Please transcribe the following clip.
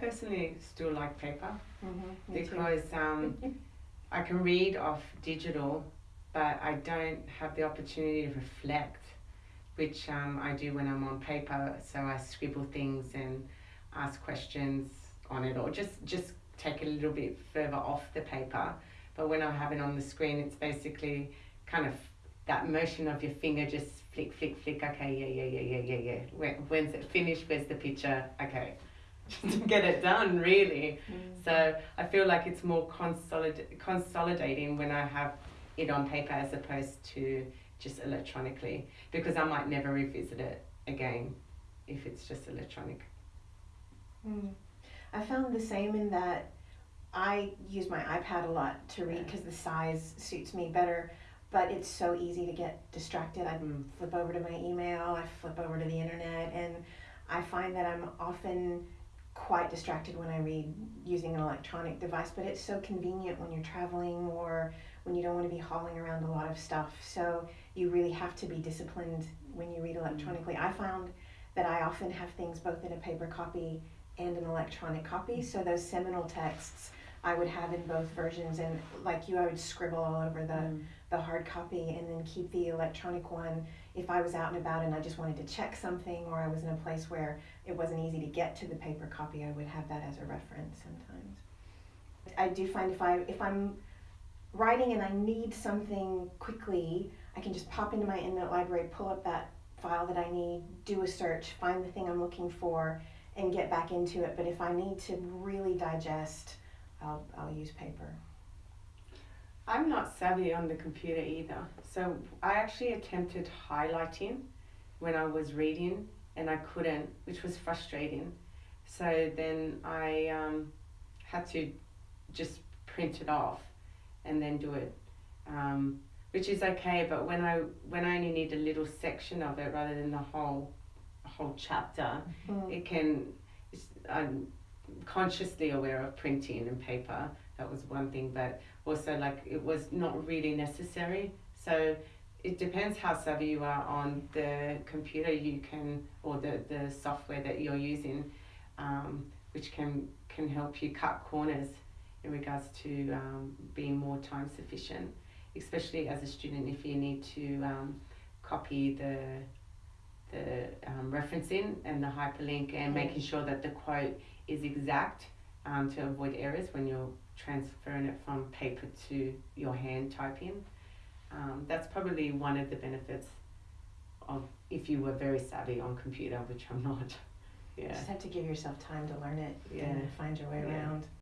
personally still like paper Mm-hmm, because um, I can read off digital, but I don't have the opportunity to reflect, which um, I do when I'm on paper. So I scribble things and ask questions on it, or just just take a little bit further off the paper. But when I have it on the screen, it's basically kind of that motion of your finger just flick, flick, flick. Okay, yeah, yeah, yeah, yeah, yeah, yeah. When, when's it finished? Where's the picture? Okay, to get it done, really. Mm. So I feel like it's more consolid- consolidating when I have it on paper as opposed to just electronically because I might never revisit it again if it's just electronic. Mm. I found the same in that I use my iPad a lot to read Yeah. because the size suits me better, but it's so easy to get distracted. I Mm. flip over to my email, I flip over to the internet, and I find that I'm often quite distracted when I read using an electronic device, but it's so convenient when you're traveling or when you don't want to be hauling around a lot of stuff. So you really have to be disciplined when you read mm. electronically. I found that I often have things both in a paper copy and an electronic copy. Mm. So those seminal texts I would have in both versions, and like you, I would scribble all over the Mm. the hard copy and then keep the electronic one if I was out and about and I just wanted to check something or I was in a place where it wasn't easy to get to the paper copy, I would have that as a reference sometimes. I do find if I if I'm writing and I need something quickly, I can just pop into my EndNote library, pull up that file that I need, do a search, find the thing I'm looking for, and get back into it. But if I need to really digest, I'll I'll use paper. I'm not savvy on the computer either. So I actually attempted highlighting when I was reading and I couldn't, which was frustrating. So then I um, had to just print it off and then do it, um, which is okay. But when I when I only need a little section of it rather than the whole whole chapter, Mm. it can. it's- I'm consciously aware of printing and paper. That was one thing, but also like it was not really necessary. So it depends how savvy you are on the computer you can or the, the software that you're using, um, which can can help you cut corners in regards to um, being more time sufficient, especially as a student if you need to um, copy the the um, referencing and the hyperlink and making sure that the quote is exact um, to avoid errors when you're transferring it from paper to your hand typing. Um, that's probably one of the benefits of if you were very savvy on computer, which I'm not. You Yeah. just have to give yourself time to learn it Yeah. and find your way Yeah. around.